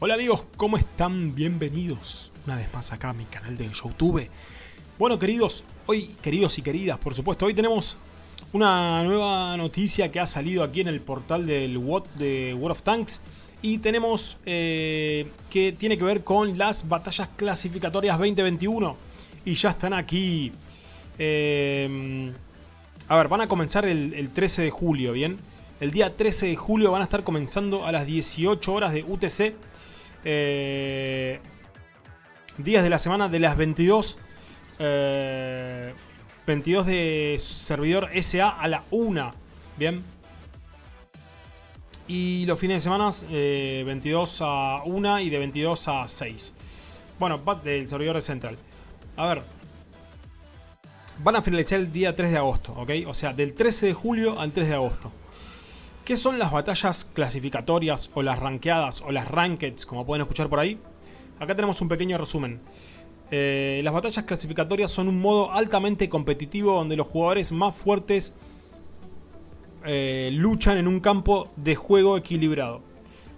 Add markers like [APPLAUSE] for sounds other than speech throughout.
Hola amigos, ¿cómo están? Bienvenidos una vez más acá a mi canal de Youtube. Bueno queridos, hoy, queridos y queridas, por supuesto, hoy tenemos una nueva noticia que ha salido aquí en el portal del WOT de World of Tanks. Y tenemos eh, que tiene que ver con las batallas clasificatorias 2021. Y ya están aquí... Eh, a ver, van a comenzar el, el 13 de julio, ¿bien? El día 13 de julio van a estar comenzando a las 18 horas de UTC eh, días de la semana de las 22 eh, 22 de servidor SA a la 1 bien y los fines de semana eh, 22 a 1 y de 22 a 6 bueno, del servidor de central. A ver van a finalizar el día 3 de agosto ok, o sea del 13 de julio al 3 de agosto ¿Qué son las batallas clasificatorias o las rankeadas o las rankeds como pueden escuchar por ahí? Acá tenemos un pequeño resumen. Eh, las batallas clasificatorias son un modo altamente competitivo donde los jugadores más fuertes eh, luchan en un campo de juego equilibrado.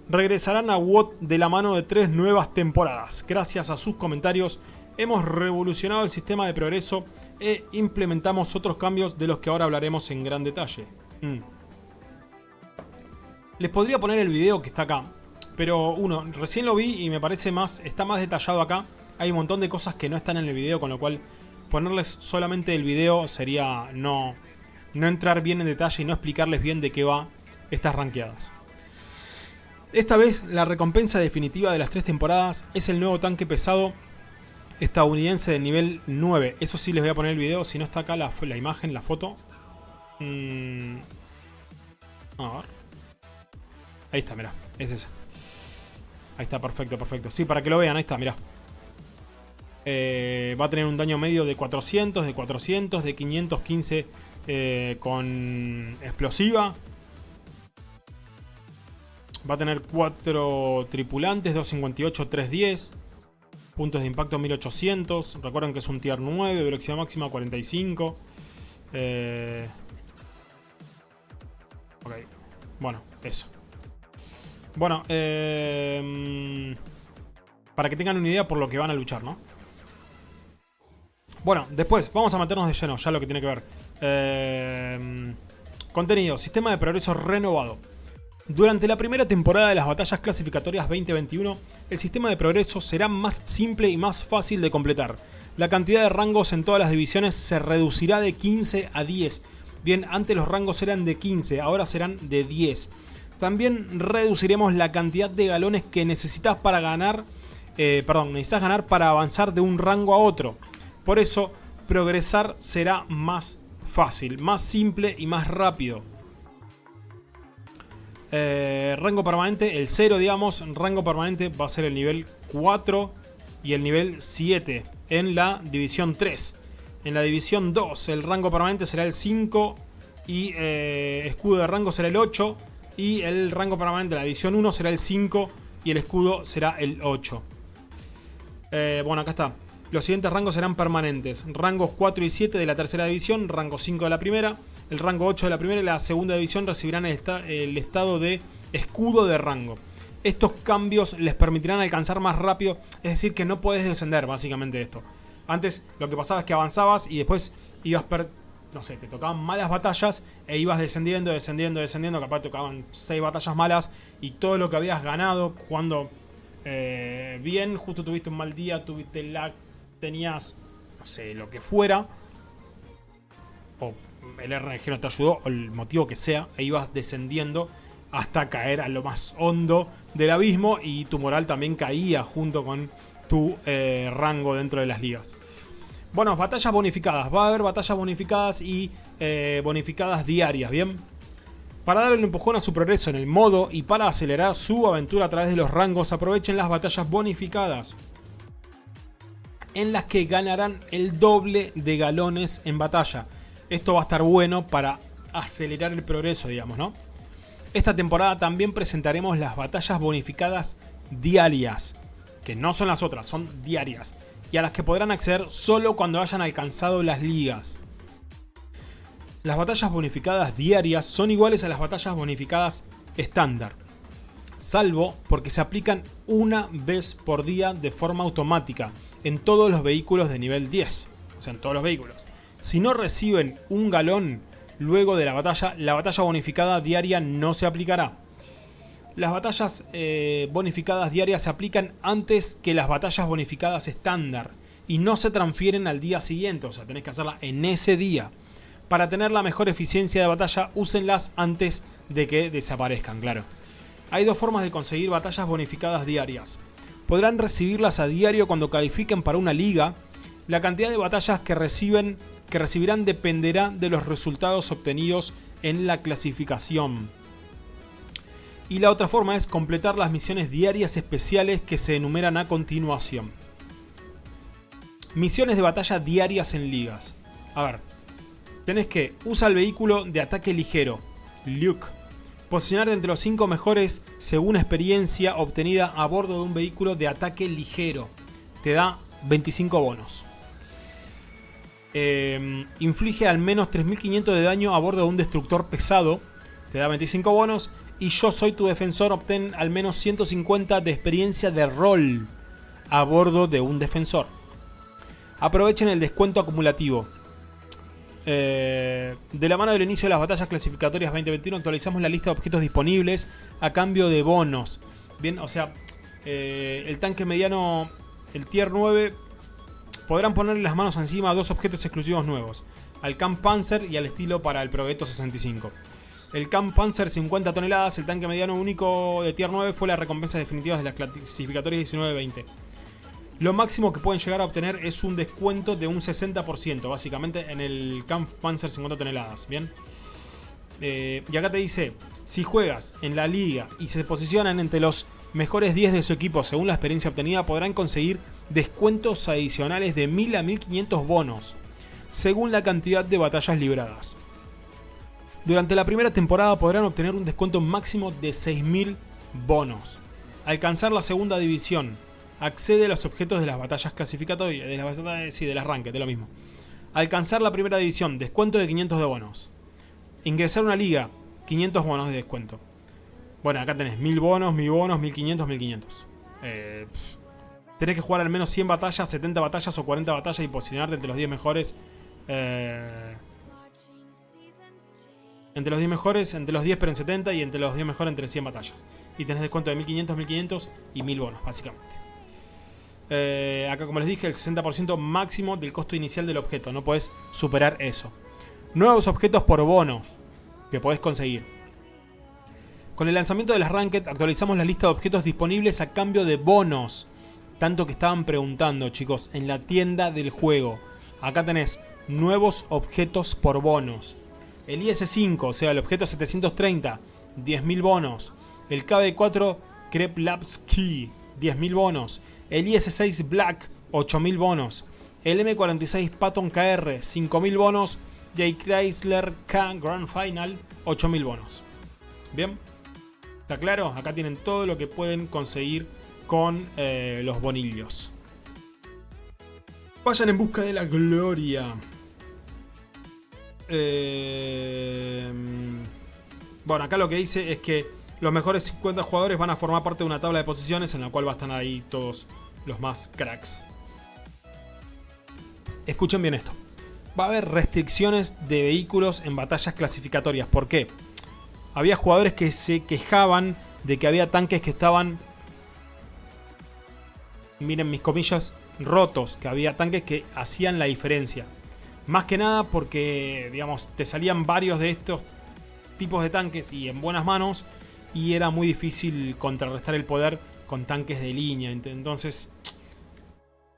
Regresarán a WOT de la mano de tres nuevas temporadas. Gracias a sus comentarios hemos revolucionado el sistema de progreso e implementamos otros cambios de los que ahora hablaremos en gran detalle. Mm. Les podría poner el video que está acá. Pero uno, recién lo vi y me parece más, está más detallado acá. Hay un montón de cosas que no están en el video, con lo cual ponerles solamente el video sería no, no entrar bien en detalle y no explicarles bien de qué va estas ranqueadas. Esta vez la recompensa definitiva de las tres temporadas es el nuevo tanque pesado estadounidense de nivel 9. Eso sí les voy a poner el video, si no está acá la, la imagen, la foto. Mm. A ver. Ahí está, mira, es ese. Ahí está, perfecto, perfecto. Sí, para que lo vean, ahí está, mira. Eh, va a tener un daño medio de 400, de 400, de 515 eh, con explosiva. Va a tener 4 tripulantes, 258, 310. Puntos de impacto 1800. Recuerden que es un tier 9, velocidad máxima 45. Eh... Ok, bueno, eso. Bueno, eh, para que tengan una idea por lo que van a luchar, ¿no? Bueno, después vamos a meternos de lleno, ya lo que tiene que ver. Eh, contenido, sistema de progreso renovado. Durante la primera temporada de las batallas clasificatorias 2021, el sistema de progreso será más simple y más fácil de completar. La cantidad de rangos en todas las divisiones se reducirá de 15 a 10. Bien, antes los rangos eran de 15, ahora serán de 10. También reduciremos la cantidad de galones que necesitas para ganar, eh, perdón, necesitas ganar para avanzar de un rango a otro. Por eso, progresar será más fácil, más simple y más rápido. Eh, rango permanente, el 0 digamos, rango permanente va a ser el nivel 4 y el nivel 7 en la división 3. En la división 2 el rango permanente será el 5 y eh, escudo de rango será el 8 y el rango permanente de la división 1 será el 5 y el escudo será el 8. Eh, bueno, acá está. Los siguientes rangos serán permanentes. Rangos 4 y 7 de la tercera división, rango 5 de la primera, el rango 8 de la primera y la segunda división recibirán el, estado de escudo de rango. Estos cambios les permitirán alcanzar más rápido, es decir que no puedes descender básicamente esto. Antes lo que pasaba es que avanzabas y después ibas no sé, te tocaban malas batallas e ibas descendiendo, descendiendo, descendiendo, capaz tocaban 6 batallas malas y todo lo que habías ganado jugando eh, bien, justo tuviste un mal día, tuviste lag, tenías, no sé, lo que fuera, o el RNG no te ayudó, o el motivo que sea, e ibas descendiendo hasta caer a lo más hondo del abismo y tu moral también caía junto con tu eh, rango dentro de las ligas. Bueno, batallas bonificadas. Va a haber batallas bonificadas y eh, bonificadas diarias, ¿bien? Para darle un empujón a su progreso en el modo y para acelerar su aventura a través de los rangos, aprovechen las batallas bonificadas. En las que ganarán el doble de galones en batalla. Esto va a estar bueno para acelerar el progreso, digamos, ¿no? Esta temporada también presentaremos las batallas bonificadas diarias. Que no son las otras, son diarias y a las que podrán acceder solo cuando hayan alcanzado las ligas. Las batallas bonificadas diarias son iguales a las batallas bonificadas estándar. salvo porque se aplican una vez por día de forma automática en todos los vehículos de nivel 10. O sea, en todos los vehículos. Si no reciben un galón luego de la batalla, la batalla bonificada diaria no se aplicará. Las batallas eh, bonificadas diarias se aplican antes que las batallas bonificadas estándar y no se transfieren al día siguiente, o sea, tenés que hacerla en ese día. Para tener la mejor eficiencia de batalla, úsenlas antes de que desaparezcan, claro. Hay dos formas de conseguir batallas bonificadas diarias. Podrán recibirlas a diario cuando califiquen para una liga. La cantidad de batallas que, reciben, que recibirán dependerá de los resultados obtenidos en la clasificación. Y la otra forma es completar las misiones diarias especiales que se enumeran a continuación. Misiones de batalla diarias en ligas. A ver, tenés que usar el vehículo de ataque ligero, Luke. Posicionarte entre los 5 mejores según experiencia obtenida a bordo de un vehículo de ataque ligero. Te da 25 bonos. Em, inflige al menos 3500 de daño a bordo de un destructor pesado. Te da 25 bonos. Y yo soy tu defensor. Obtén al menos 150 de experiencia de rol a bordo de un defensor. Aprovechen el descuento acumulativo. Eh, de la mano del inicio de las batallas clasificatorias 2021 actualizamos la lista de objetos disponibles a cambio de bonos. Bien, o sea, eh, el tanque mediano, el tier 9, podrán ponerle las manos encima a dos objetos exclusivos nuevos. Al Camp Panzer y al estilo para el Progetto 65. El Camp Panzer 50 toneladas, el tanque mediano único de tier 9 fue la recompensa definitiva de las clasificatorias 19-20 lo máximo que pueden llegar a obtener es un descuento de un 60%, básicamente en el Kampfpanzer 50 toneladas, ¿bien? Eh, y acá te dice, si juegas en la liga y se posicionan entre los mejores 10 de su equipo según la experiencia obtenida, podrán conseguir descuentos adicionales de 1000 a 1500 bonos, según la cantidad de batallas libradas. Durante la primera temporada podrán obtener un descuento máximo de 6000 bonos. Alcanzar la segunda división accede a los objetos de las batallas clasificatorias, de las batallas, sí, del arranque, de lo mismo. Alcanzar la primera división, descuento de 500 de bonos. Ingresar a una liga, 500 bonos de descuento. Bueno, acá tenés 1000 bonos, 1000 bonos, 1500, 1500. Eh, tenés que jugar al menos 100 batallas, 70 batallas o 40 batallas y posicionarte entre los 10 mejores. Eh, entre los 10 mejores, entre los 10 pero en 70 y entre los 10 mejores entre 100 batallas. Y tenés descuento de 1500, 1500 y 1000 bonos, básicamente. Eh, acá como les dije, el 60% máximo del costo inicial del objeto. No puedes superar eso. Nuevos objetos por bono que podés conseguir. Con el lanzamiento de las Ranked actualizamos la lista de objetos disponibles a cambio de bonos. Tanto que estaban preguntando, chicos, en la tienda del juego. Acá tenés nuevos objetos por bonos. El IS-5, o sea, el objeto 730, 10.000 bonos. El KB4 Kreplavski, 10.000 bonos el IS-6 Black 8000 bonos, el M46 Patton KR 5000 bonos y el Chrysler K Grand Final 8000 bonos. Bien, ¿está claro? Acá tienen todo lo que pueden conseguir con eh, los bonillos. Vayan en busca de la gloria. Eh, bueno, acá lo que dice es que los mejores 50 jugadores van a formar parte de una tabla de posiciones en la cual van a estar ahí todos los más cracks. Escuchen bien esto. Va a haber restricciones de vehículos en batallas clasificatorias. ¿Por qué? Había jugadores que se quejaban de que había tanques que estaban, miren mis comillas, rotos. Que había tanques que hacían la diferencia. Más que nada porque, digamos, te salían varios de estos tipos de tanques y en buenas manos y era muy difícil contrarrestar el poder con tanques de línea. Entonces,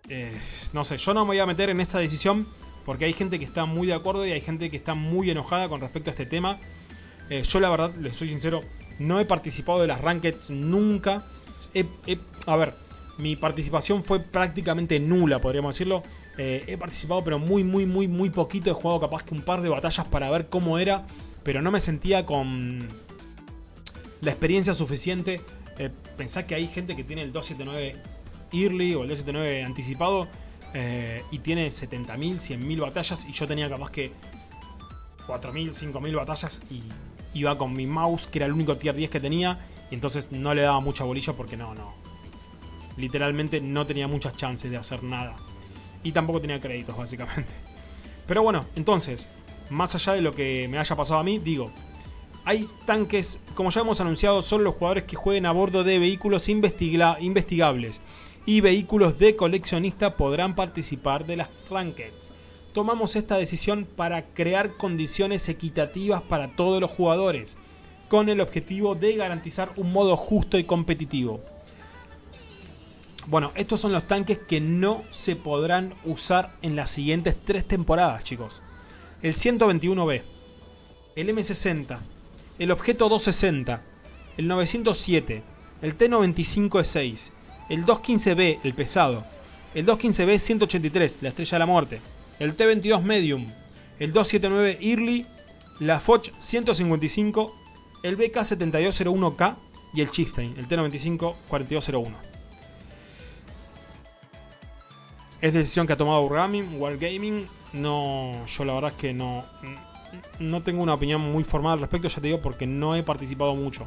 eh, no sé, yo no me voy a meter en esta decisión porque hay gente que está muy de acuerdo y hay gente que está muy enojada con respecto a este tema. Eh, yo la verdad, les soy sincero, no he participado de las rankeds nunca. a ver, mi participación fue prácticamente nula, podríamos decirlo. Eh, he participado pero muy, muy, muy, muy poquito. He jugado capaz que un par de batallas para ver cómo era. Pero no me sentía con la experiencia suficiente. Eh, pensá que hay gente que tiene el 279 early o el 279 anticipado eh, y tiene 70.000, 100.000 batallas y yo tenía capaz que 4.000, 5.000 batallas y iba con mi mouse que era el único tier 10 que tenía Y entonces no le daba mucha bolilla porque no, no. Literalmente no tenía muchas chances de hacer nada. Y tampoco tenía créditos, básicamente. Pero bueno, entonces, más allá de lo que me haya pasado a mí, digo, hay tanques, como ya hemos anunciado, son los jugadores que jueguen a bordo de vehículos investigables y vehículos de coleccionista podrán participar de las Rankeds. Tomamos esta decisión para crear condiciones equitativas para todos los jugadores, con el objetivo de garantizar un modo justo y competitivo. Bueno, estos son los tanques que no se podrán usar en las siguientes tres temporadas, chicos. El 121B, el M60, el Objeto 260, el 907, el T95E6, el 215B, el pesado, el 215B 183, la estrella de la muerte, el T22 Medium, el 279 Early, la Foch 155, el BK7201K y el Chieftain, el T95 Es decisión que ha tomado Wargaming, Wargaming. No, yo la verdad es que no, no tengo una opinión muy formal al respecto, ya te digo, porque no he participado mucho.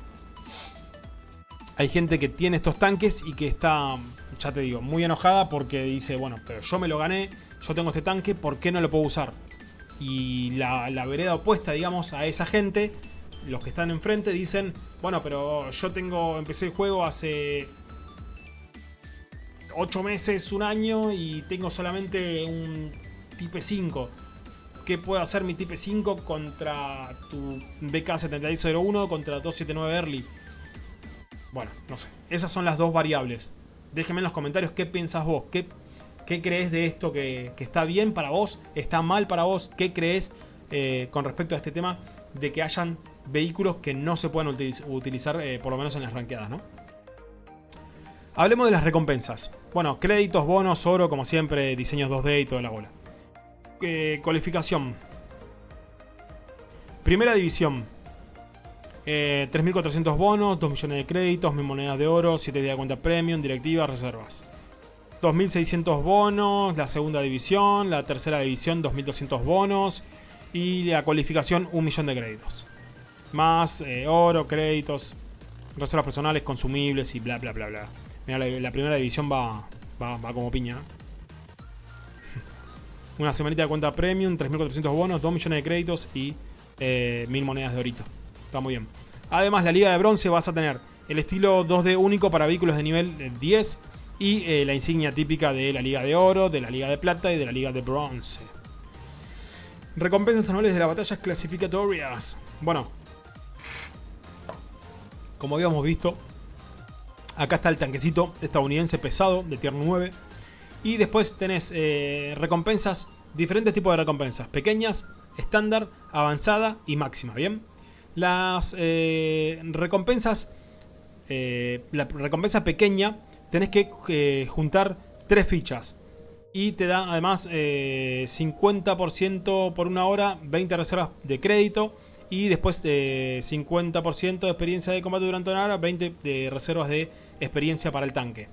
Hay gente que tiene estos tanques y que está, ya te digo, muy enojada porque dice, bueno, pero yo me lo gané, yo tengo este tanque, ¿por qué no lo puedo usar? Y la, vereda opuesta, digamos, a esa gente, los que están enfrente dicen, bueno, pero yo tengo, empecé el juego hace 8 meses, un año y tengo solamente un Type 5 qué puede hacer mi Type 5 contra tu BK7601 contra 279 Early. Bueno, no sé. Esas son las dos variables. Déjenme en los comentarios qué piensas vos. ¿Qué, qué crees de esto que, está bien para vos? ¿Está mal para vos? ¿Qué crees eh, con respecto a este tema de que hayan vehículos que no se puedan utilizar, eh, por lo menos en las ranqueadas, ¿no? Hablemos de las recompensas. Bueno, créditos, bonos, oro, como siempre, diseños 2D y toda la bola. Eh, cualificación. Primera división. 3.400 eh, bonos, 2 millones de créditos, 1.000 monedas de oro, 7 días de cuenta premium, directiva, reservas. 2.600 bonos, la segunda división, la tercera división 2.200 bonos y la cualificación 1 millón de créditos. Más eh, oro, créditos, reservas personales, consumibles y bla bla bla bla. Mira, la, primera división va, va, va como piña. [LAUGHS] Una semanita de cuenta premium, 3.400 bonos, 2 millones de créditos y eh, 1.000 monedas de orito. Está muy bien. Además, la liga de bronce vas a tener el estilo 2D único para vehículos de nivel 10 eh, y eh, la insignia típica de la liga de oro, de la liga de plata y de la liga de bronce. Recompensas anuales de las batallas clasificatorias. Bueno, como habíamos visto, acá está el tanquecito estadounidense pesado de tier 9 y después tenés eh, recompensas, diferentes tipos de recompensas. Pequeñas, estándar, avanzada y máxima, ¿bien? Las eh, recompensas, eh, la recompensa pequeña, tenés que juntar tres fichas. Y te da además 50% por una hora, 20 reservas de crédito. Y después 50% de experiencia de combate durante una hora, 20 de reservas de experiencia para el tanque.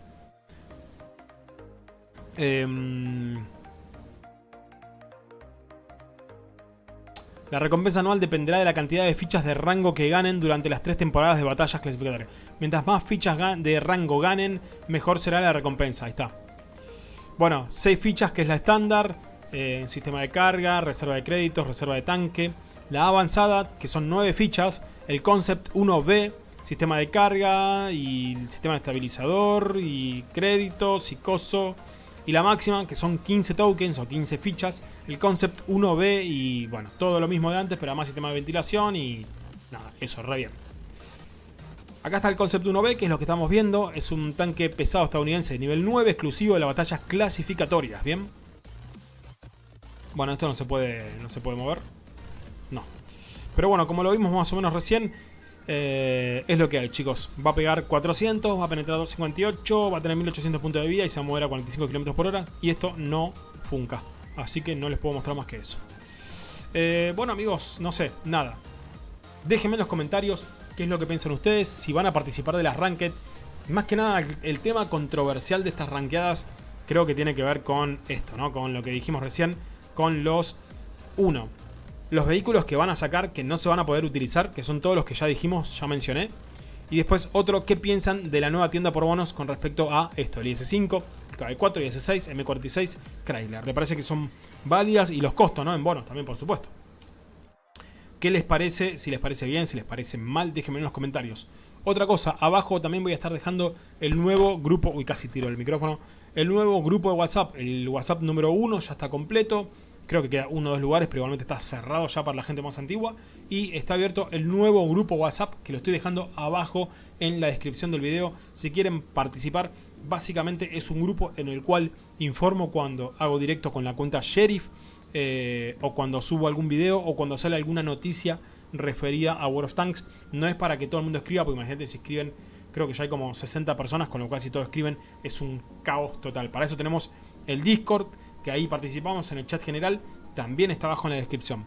Em, la recompensa anual dependerá de la cantidad de fichas de rango que ganen durante las tres temporadas de batallas clasificatorias. Mientras más fichas de rango ganen, mejor será la recompensa. Ahí está. Bueno, 6 fichas que es la estándar, eh, sistema de carga, reserva de créditos, reserva de tanque. La avanzada, que son 9 fichas, el concept 1B, sistema de carga y sistema de estabilizador y créditos y coso y la máxima, que son 15 tokens o 15 fichas, el concept 1B y bueno, todo lo mismo de antes, pero además sistema de ventilación y nada, eso, re bien. Acá está el concept 1B, que es lo que estamos viendo, es un tanque pesado estadounidense de nivel 9, exclusivo de las batallas clasificatorias, ¿bien? Bueno, esto no se puede, no se puede mover. No. Pero bueno, como lo vimos más o menos recién, eh, es lo que hay, chicos. Va a pegar 400, va a penetrar 258, va a tener 1800 puntos de vida y se va a mover a 45 km por hora. Y esto no funca. Así que no les puedo mostrar más que eso. Eh, bueno, amigos, no sé, nada. Déjenme en los comentarios qué es lo que piensan ustedes, si van a participar de las Ranked. Más que nada, el tema controversial de estas rankeadas creo que tiene que ver con esto, ¿no? Con lo que dijimos recién, con los 1 los vehículos que van a sacar que no se van a poder utilizar, que son todos los que ya dijimos, ya mencioné. Y después otro, ¿qué piensan de la nueva tienda por bonos con respecto a esto? El IS-5, el KB4, IS-6, M46, Chrysler. Le parece que son válidas y los costos, ¿no? En bonos también, por supuesto. ¿Qué les parece? Si les parece bien, si les parece mal, déjenme en los comentarios. Otra cosa, abajo también voy a estar dejando el nuevo grupo, uy casi tiro el micrófono, el nuevo grupo de WhatsApp, el WhatsApp número 1 ya está completo, creo que queda uno o dos lugares, pero igualmente está cerrado ya para la gente más antigua, y está abierto el nuevo grupo WhatsApp, que lo estoy dejando abajo en la descripción del video, si quieren participar, básicamente es un grupo en el cual informo cuando hago directo con la cuenta Sheriff, eh, o cuando subo algún video, o cuando sale alguna noticia referida a World of Tanks. No es para que todo el mundo escriba, porque imagínate si escriben, creo que ya hay como 60 personas, con lo cual si todos escriben es un caos total. Para eso tenemos el Discord, que ahí participamos en el chat general, también está abajo en la descripción.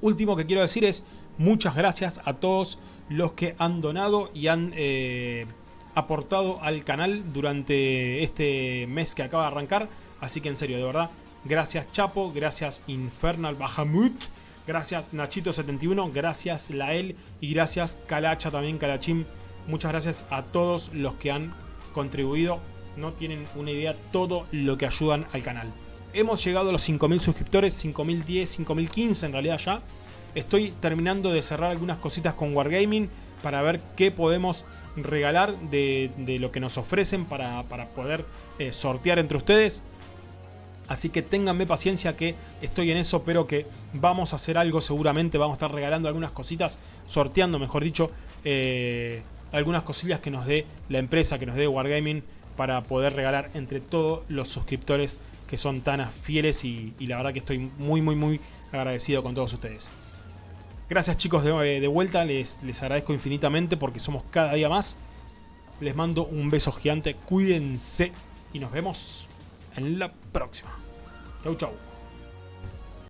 Último que quiero decir es muchas gracias a todos los que han donado y han eh, aportado al canal durante este mes que acaba de arrancar. Así que en serio, de verdad, gracias Chapo, gracias Infernal Bahamut, Gracias Nachito71, gracias Lael y gracias Calacha también, Calachim. Muchas gracias a todos los que han contribuido. No tienen una idea todo lo que ayudan al canal. Hemos llegado a los 5.000 suscriptores, 5.010, 5.015 en realidad ya. Estoy terminando de cerrar algunas cositas con Wargaming para ver qué podemos regalar de, lo que nos ofrecen para, poder eh, sortear entre ustedes. Así que ténganme paciencia que estoy en eso, pero que vamos a hacer algo seguramente. Vamos a estar regalando algunas cositas, sorteando mejor dicho, eh, algunas cosillas que nos dé la empresa, que nos dé Wargaming, para poder regalar entre todos los suscriptores que son tan fieles y, la verdad que estoy muy muy muy agradecido con todos ustedes. Gracias chicos de, vuelta, les, les agradezco infinitamente porque somos cada día más. Les mando un beso gigante, cuídense y nos vemos en la próxima. Chau, chau.